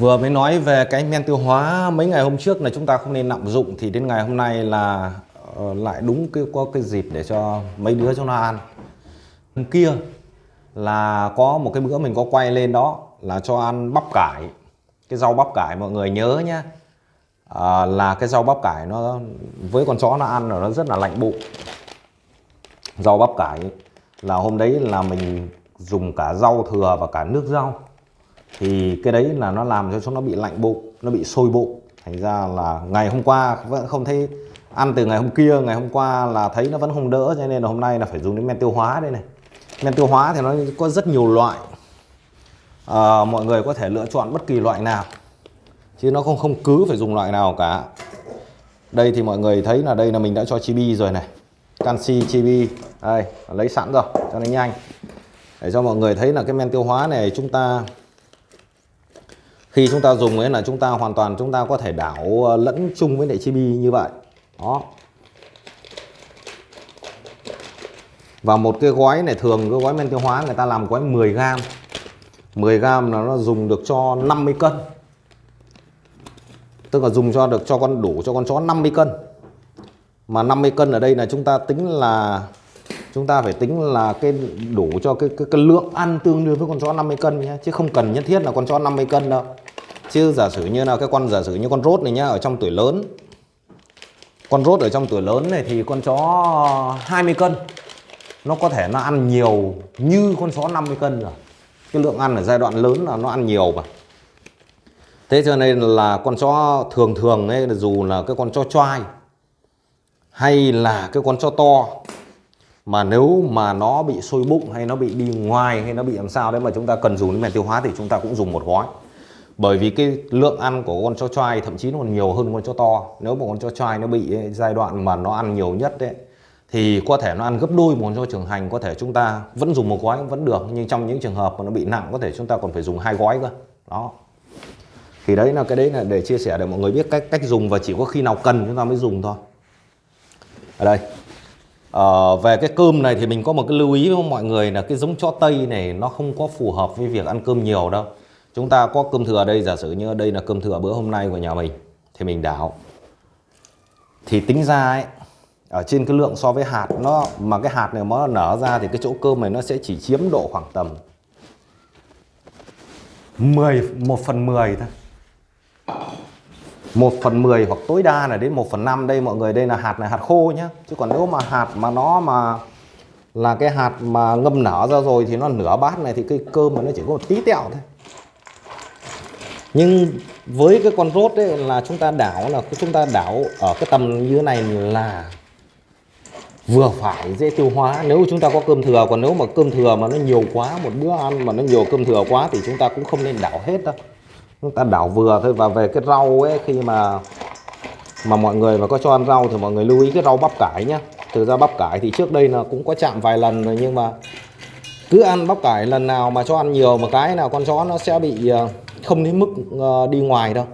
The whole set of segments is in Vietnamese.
Vừa mới nói về cái men tiêu hóa mấy ngày hôm trước là chúng ta không nên lạm dụng thì đến ngày hôm nay là uh, lại đúng cái có cái dịp để cho mấy đứa cho nó ăn. Hôm kia là có một cái bữa mình có quay lên đó là cho ăn bắp cải. Cái rau bắp cải mọi người nhớ nhá. À, là cái rau bắp cải nó với con chó nó ăn nó rất là lạnh bụng. Rau bắp cải là hôm đấy là mình dùng cả rau thừa và cả nước rau thì cái đấy là nó làm cho chúng nó bị lạnh bụng nó bị sôi bụng. Thành ra là ngày hôm qua vẫn không thấy ăn từ ngày hôm kia ngày hôm qua là thấy nó vẫn không đỡ cho nên là hôm nay là phải dùng đến men tiêu hóa đây này. Men tiêu hóa thì nó có rất nhiều loại. À, mọi người có thể lựa chọn bất kỳ loại nào chứ nó không không cứ phải dùng loại nào cả. Đây thì mọi người thấy là đây là mình đã cho chibi rồi này. Canxi chibi. Đây lấy sẵn rồi cho nó nhanh. Để cho mọi người thấy là cái men tiêu hóa này chúng ta khi chúng ta dùng ấy là chúng ta hoàn toàn chúng ta có thể đảo ờ, lẫn chung với lại chibi như vậy. Đó. Và một cái gói này, thường cái gói men tiêu hóa người ta làm gói 10 gram. 10 gram là nó dùng được cho 50 cân. Tức là dùng cho được cho con, đủ cho con chó 50 cân. Mà 50 cân ở đây là chúng ta tính là chúng ta phải tính là cái đủ cho cái, cái, cái lượng ăn tương đương với con chó 50 cân nhé. Chứ không cần nhất thiết là con chó 50 cân đâu. Chứ giả sử như là cái con giả sử như con rốt này nhá ở trong tuổi lớn. Con rốt ở trong tuổi lớn này thì con chó 20 cân. Nó có thể nó ăn nhiều như con chó 50 cân rồi. Cái lượng ăn ở giai đoạn lớn là nó ăn nhiều mà. Thế cho nên là con chó thường thường ấy dù là cái con chó choai hay là cái con chó to mà nếu mà nó bị sôi bụng hay nó bị đi ngoài hay nó bị làm sao đấy mà chúng ta cần dùng đến men tiêu hóa thì chúng ta cũng dùng một gói. Bởi vì cái lượng ăn của con chó trai thậm chí nó còn nhiều hơn con chó to. Nếu mà con chó trai nó bị ấy, giai đoạn mà nó ăn nhiều nhất đấy thì có thể nó ăn gấp đôi một con chó trưởng thành có thể chúng ta vẫn dùng một gói cũng vẫn được nhưng trong những trường hợp mà nó bị nặng có thể chúng ta còn phải dùng hai gói cơ. Đó. Thì đấy là cái đấy là để chia sẻ để mọi người biết cách cách dùng và chỉ có khi nào cần chúng ta mới dùng thôi. Ở đây. Ờ, về cái cơm này thì mình có một cái lưu ý với mọi người là cái giống chó tây này nó không có phù hợp với việc ăn cơm nhiều đâu. Chúng ta có cơm thừa đây giả sử như đây là cơm thừa bữa hôm nay của nhà mình thì mình đảo. Thì tính ra ấy ở trên cái lượng so với hạt nó mà cái hạt này nó nở ra thì cái chỗ cơm này nó sẽ chỉ chiếm độ khoảng tầm 10 1 phần 10 thôi. 1 phần 10 hoặc tối đa là đến 1 phần 5 đây mọi người, đây là hạt này, hạt khô nhá. Chứ còn nếu mà hạt mà nó mà là cái hạt mà ngâm nở ra rồi thì nó nửa bát này thì cái cơm mà nó chỉ có một tí tẹo thôi. Nhưng với cái con rốt ấy là chúng ta đảo là chúng ta đảo ở cái tầm như thế này là vừa phải dễ tiêu hóa. Nếu chúng ta có cơm thừa, còn nếu mà cơm thừa mà nó nhiều quá, một bữa ăn mà nó nhiều cơm thừa quá thì chúng ta cũng không nên đảo hết đâu chúng ta đảo vừa thôi và về cái rau ấy khi mà mà mọi người mà có cho ăn rau thì mọi người lưu ý cái rau bắp cải nhá. Thực ra bắp cải thì trước đây là cũng có chạm vài lần rồi nhưng mà cứ ăn bắp cải lần nào mà cho ăn nhiều một cái nào con chó nó sẽ bị ờ, không đến mức ờ, đi ngoài đâu.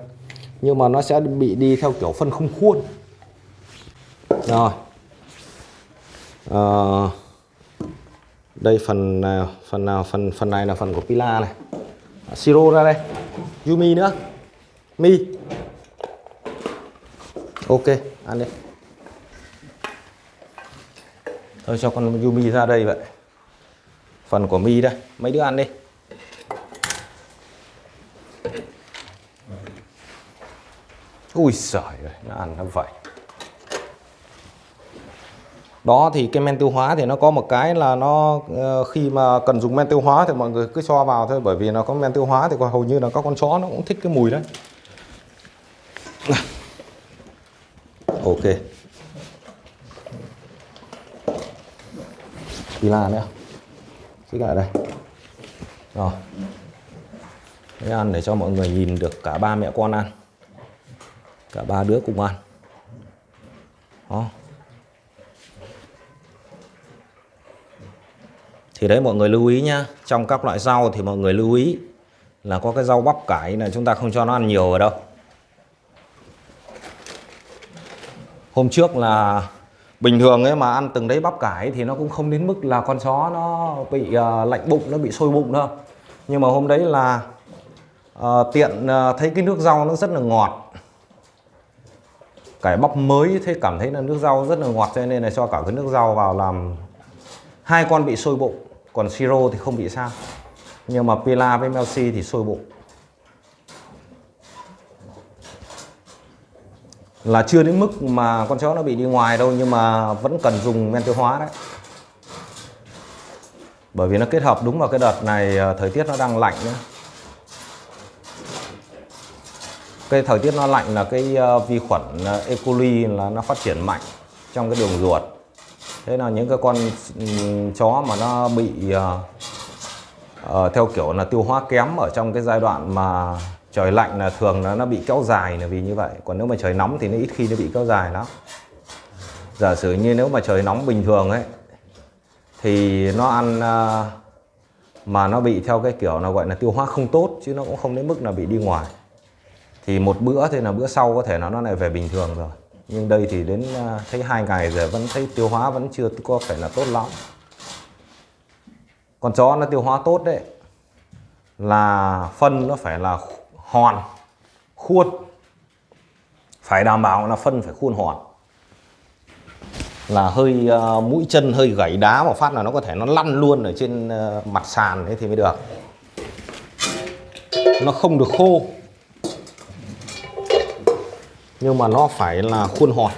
Nhưng mà nó sẽ bị đi theo kiểu phân không khuôn. Rồi. À, đây phần nào phần nào phần phần này là phần của pila này. Siro ra đây. Yumi nữa. Mi. Ok, ăn đi. Thôi cho con Yumi ra đây vậy. Phần của Mi đây. Mấy đứa ăn đi. Ui giời ơi, Nó ăn nó vậy đó, thì cái men tiêu hóa thì nó có một cái là nó ờ, khi mà cần dùng men tiêu hóa thì mọi người cứ cho vào thôi, bởi vì nó có men tiêu hóa thì còn hầu như là các con chó nó cũng thích cái mùi đấy. Ok. Đi là nữa xích lại đây. Rồi. Đấy ăn để cho mọi người nhìn được cả ba mẹ con ăn. Cả ba đứa cùng ăn. Đó. Thì đấy mọi người lưu ý nhá. Trong các loại rau thì mọi người lưu ý là có cái rau bắp cải là chúng ta không cho nó ăn nhiều ở đâu. Hôm trước là bình thường ấy mà ăn từng đấy bắp cải thì nó cũng không đến mức là con chó nó bị uh, lạnh bụng nó bị sôi bụng đâu. Nhưng mà hôm đấy là uh, tiện uh, thấy cái nước rau nó rất là ngọt. Cải bắp mới thế cảm thấy là nước rau rất là ngọt cho nên là cho cả cái nước rau vào làm hai con bị sôi bụng còn siro thì không bị sao. Nhưng mà pila với melsi thì sôi bụng là chưa đến mức mà con chó nó bị đi ngoài đâu, nhưng mà vẫn cần dùng men tiêu hóa đấy. Bởi vì nó kết hợp đúng vào cái đợt này ờ, thời tiết nó đang lạnh nữa cái thời tiết nó lạnh là cái ờ, vi khuẩn ờ, E. coli là nó phát triển mạnh trong cái đường ruột thế là những cái con chó mà nó bị uh, theo kiểu là tiêu hóa kém ở trong cái giai đoạn mà trời lạnh là thường nó nó bị kéo dài là vì như vậy. Còn nếu mà trời nóng thì nó ít khi nó bị kéo dài lắm. Giả sử như nếu mà trời nóng bình thường ấy thì nó ăn uh, mà nó bị theo cái kiểu là gọi là tiêu hóa không tốt chứ nó cũng không đến mức là bị đi ngoài. Thì một bữa thì là bữa sau có thể nó nó lại về bình thường rồi nhưng đây thì đến à, thấy hai ngày rồi vẫn thấy tiêu hóa vẫn chưa có phải là tốt lắm. Con chó nó tiêu hóa tốt đấy. Là phân nó phải là hòn khuôn. Phải đảm bảo là phân phải khuôn hòn là hơi uh, mũi chân hơi gãy đá mà phát là nó có thể nó lăn luôn ở trên uh, mặt sàn thế thì mới được. Nó không được khô nhưng mà nó phải là khuôn hòn.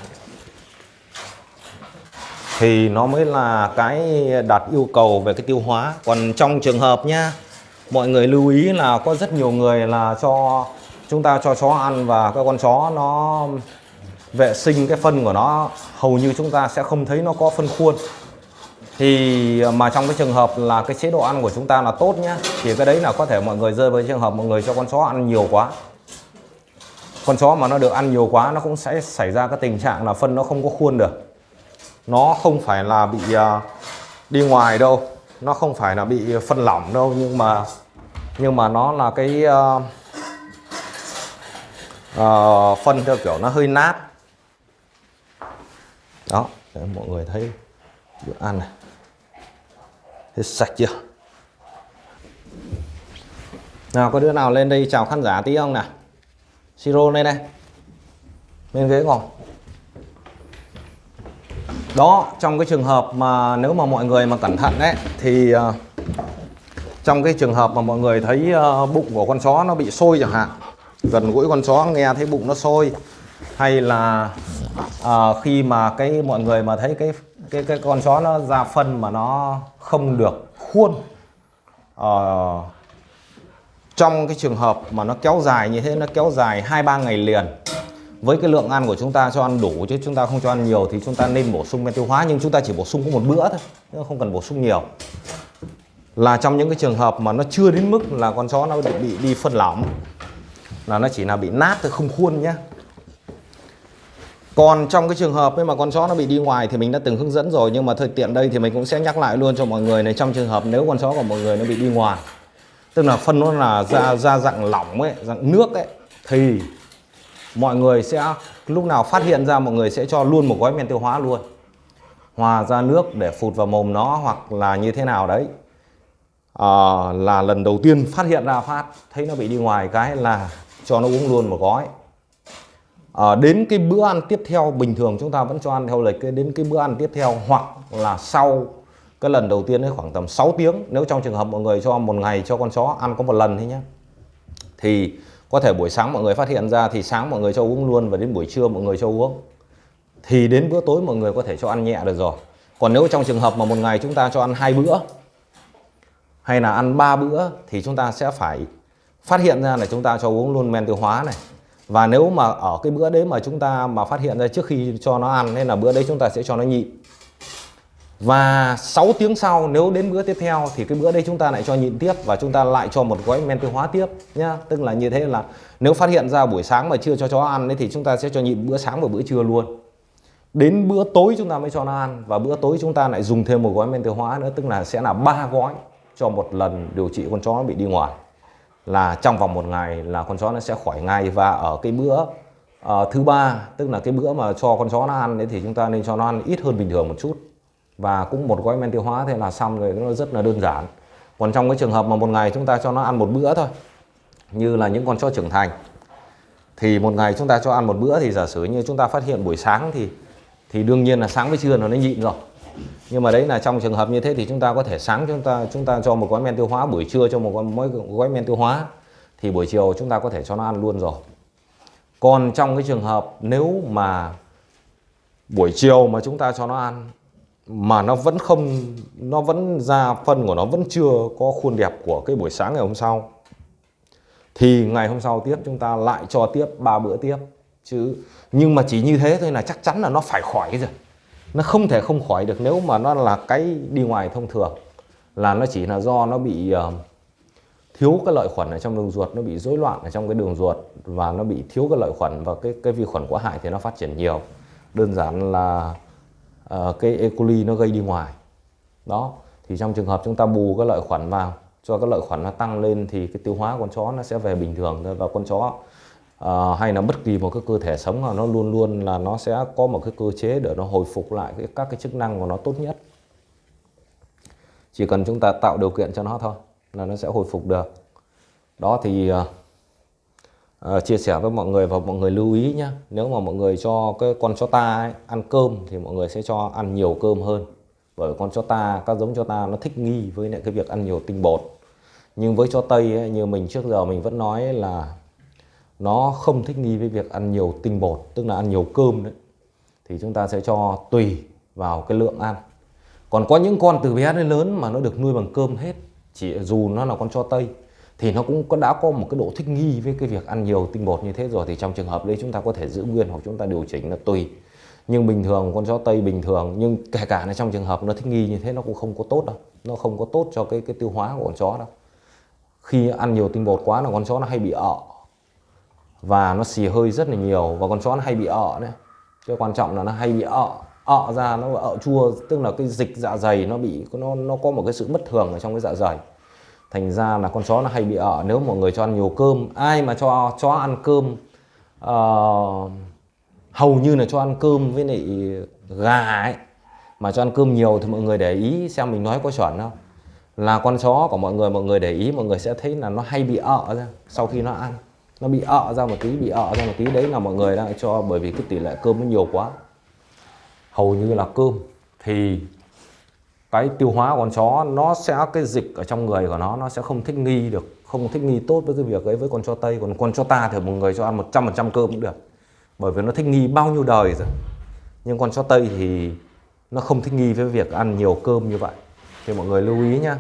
Thì nó mới là cái đạt yêu cầu về cái tiêu hóa. Còn trong trường hợp nhá mọi người lưu ý là có rất nhiều người là cho chúng ta cho chó ăn và các con chó nó vệ sinh cái phân của nó, hầu như chúng ta sẽ không thấy nó có phân khuôn. Thì mà trong cái trường hợp là cái chế độ ăn của chúng ta là tốt nhá, thì cái đấy là có thể mọi người rơi với trường hợp mọi người cho con chó ăn nhiều quá con chó mà nó được ăn nhiều quá nó cũng sẽ xảy ra cái tình trạng là phân nó không có khuôn được. Nó không phải là bị uh, đi ngoài đâu nó không phải là bị phân lỏng đâu nhưng mà nhưng mà nó là cái uh, uh, phân theo kiểu nó hơi nát. Đó để mọi người thấy bữa ăn này. Hết sạch chưa? Nào có đứa nào lên đây chào khán giả tí không nào? Siro này này. Bên ghế ngồi. Đó trong cái trường hợp mà nếu mà mọi người mà cẩn thận đấy thì uh, trong cái trường hợp mà mọi người thấy uh, bụng của con chó nó bị sôi chẳng hạn gần gũi con chó nghe thấy bụng nó sôi hay là à, khi mà cái mọi người mà thấy cái cái cái con chó nó ra phân mà nó không được khuôn à, trong cái trường hợp mà nó kéo dài như thế nó kéo dài hai ba ngày liền với cái lượng ăn của chúng ta cho ăn đủ chứ chúng ta không cho ăn nhiều thì chúng ta nên bổ sung men tiêu hóa nhưng chúng ta chỉ bổ sung có một bữa thôi không cần bổ sung nhiều. Là trong những cái trường hợp mà nó chưa đến mức là con chó nó bị, bị đi phân lỏng là nó chỉ là bị nát thôi không khuôn nhá. Còn trong cái trường hợp ấy mà con chó nó bị đi ngoài thì mình đã từng hướng dẫn rồi nhưng mà thời tiện đây thì mình cũng sẽ nhắc lại luôn cho mọi người này trong trường hợp nếu con chó của mọi người nó bị đi ngoài tức là phân nó là ra ra dạng lỏng ấy dạng nước ấy. Thì mọi người sẽ lúc nào phát hiện ra mọi người sẽ cho luôn một gói men tiêu hóa luôn. Hòa ra nước để phụt vào mồm nó hoặc là như thế nào đấy. À, là lần đầu tiên phát hiện ra phát thấy nó bị đi ngoài cái là cho nó uống luôn một gói. À, đến cái bữa ăn tiếp theo bình thường chúng ta vẫn cho ăn theo lịch đến cái bữa ăn tiếp theo hoặc là sau cái lần đầu tiên ấy khoảng tầm 6 tiếng, nếu trong trường hợp mọi người cho một ngày cho con chó ăn có một lần thôi nhé thì có thể buổi sáng mọi người phát hiện ra thì sáng mọi người cho uống luôn và đến buổi trưa mọi người cho uống. Thì đến bữa tối mọi người có thể cho ăn nhẹ được rồi. Còn nếu trong trường hợp mà một ngày chúng ta cho ăn hai bữa, hay là ăn ba bữa, thì chúng ta sẽ phải phát hiện ra là chúng ta cho uống luôn men tiêu hóa này. Và nếu mà ở cái bữa đấy mà chúng ta mà phát hiện ra trước khi cho nó ăn, nên là bữa đấy chúng ta sẽ cho nó nhịn và 6 tiếng sau nếu đến bữa tiếp theo thì cái bữa đây chúng ta lại cho nhịn tiếp và chúng ta lại cho một gói men tiêu hóa tiếp nhá. Tức là như thế là nếu phát hiện ra buổi sáng mà chưa cho chó ăn ấy, thì chúng ta sẽ cho nhịn bữa sáng và bữa trưa luôn. Đến bữa tối chúng ta mới cho nó ăn và bữa tối chúng ta lại dùng thêm một gói men tiêu hóa nữa tức là sẽ là ba gói cho một lần điều trị con chó nó bị đi ngoài. Là trong vòng một ngày là con chó nó sẽ khỏi ngay và ở cái bữa uh, thứ ba tức là cái bữa mà cho con chó nó ăn đấy thì chúng ta nên cho nó ăn ít hơn bình thường một chút và cũng một gói men tiêu hóa thế là xong rồi nó rất là đơn giản. Còn trong cái trường hợp mà một ngày chúng ta cho nó ăn một bữa thôi như là những con chó trưởng thành thì một ngày chúng ta cho ăn một bữa thì giả sử như chúng ta phát hiện buổi sáng thì thì đương nhiên là sáng với trưa nó nhịn rồi. Nhưng mà đấy là trong trường hợp như thế thì chúng ta có thể sáng chúng ta chúng ta cho một gói men tiêu hóa buổi trưa cho một gói, mỗi gói men tiêu hóa thì buổi chiều chúng ta có thể cho nó ăn luôn rồi. Còn trong cái trường hợp nếu mà buổi chiều mà chúng ta cho nó ăn mà nó vẫn không nó vẫn ra phân của nó vẫn chưa có khuôn đẹp của cái buổi sáng ngày hôm sau. Thì ngày hôm sau tiếp chúng ta lại cho tiếp ba bữa tiếp. Chứ nhưng mà chỉ như thế thôi là chắc chắn là nó phải khỏi rồi nó không thể không khỏi được nếu mà nó là cái đi ngoài thông thường. Là nó chỉ là do nó bị uh, thiếu cái lợi khuẩn ở trong đường ruột nó bị rối loạn ở trong cái đường ruột và nó bị thiếu cái lợi khuẩn và cái cái vi khuẩn có hại thì nó phát triển nhiều. Đơn giản là uh, cái E. coli nó gây đi ngoài. Đó thì trong trường hợp chúng ta bù cái lợi khuẩn vào cho cái lợi khuẩn nó tăng lên thì cái tiêu hóa con chó nó sẽ về bình thường thôi. Và con chó uh, hay là bất kỳ một cái cơ thể sống nào nó luôn luôn là nó sẽ có một cái cơ chế để nó hồi phục lại cái, các cái chức năng của nó tốt nhất. Chỉ cần chúng ta tạo điều kiện cho nó thôi là nó sẽ hồi phục được. Đó thì uh, uh, chia sẻ với mọi người và mọi người lưu ý nhé nếu mà mọi người cho cái con chó ta ấy, ăn cơm thì mọi người sẽ cho ăn nhiều cơm hơn. Bởi con chó ta các giống chó ta nó thích nghi với lại cái việc ăn nhiều tinh bột. Nhưng với chó tây ấy, như mình trước giờ mình vẫn nói là nó không thích nghi với việc ăn nhiều tinh bột tức là ăn nhiều cơm đấy. Thì chúng ta sẽ cho tùy vào cái lượng ăn. Còn có những con từ bé đến lớn mà nó được nuôi bằng cơm hết chỉ dù nó là con chó tây thì nó cũng có, đã có một cái độ thích nghi với cái việc ăn nhiều, tinh bột như thế rồi. Thì trong trường hợp đấy chúng ta có thể giữ nguyên hoặc chúng ta điều chỉnh là tùy. Nhưng bình thường, con chó tây bình thường, nhưng kể cả là trong trường hợp nó thích nghi như thế, nó cũng không có tốt đâu. Nó không có tốt cho cái cái tiêu hóa của con chó đâu. Khi ăn nhiều tinh bột quá là con chó nó hay bị ợ. Và nó xì hơi rất là nhiều, và con chó nó hay bị ợ đấy cái quan trọng là nó hay bị ợ. Ợ ra nó ợ chua, tức là cái dịch dạ dày nó bị, nó nó có một cái sự bất thường ở trong cái dạ dày thành ra là con chó nó hay bị ợ nếu mọi người cho ăn nhiều cơm ai mà cho chó ăn cơm uh, hầu như là cho ăn cơm với lại gà ấy. Mà cho ăn cơm nhiều thì mọi người để ý xem mình nói có chuẩn không. Là con chó của mọi người mọi người để ý mọi người sẽ thấy là nó hay bị ợ ra sau khi nó ăn. Nó bị ợ ra một tí bị ợ ra một tí. Đấy là mọi người đang cho bởi vì cái tỷ lệ cơm nó nhiều quá. Hầu như là cơm thì cái tiêu hóa của con chó, nó sẽ, cái dịch ở trong người của nó nó sẽ không thích nghi được, không thích nghi tốt với cái việc ấy với con chó tây. Còn con chó ta thì một người cho ăn 100% cơm cũng được, bởi vì nó thích nghi bao nhiêu đời rồi. Nhưng con chó tây thì nó không thích nghi với việc ăn nhiều cơm như vậy. Thì mọi người lưu ý nhá.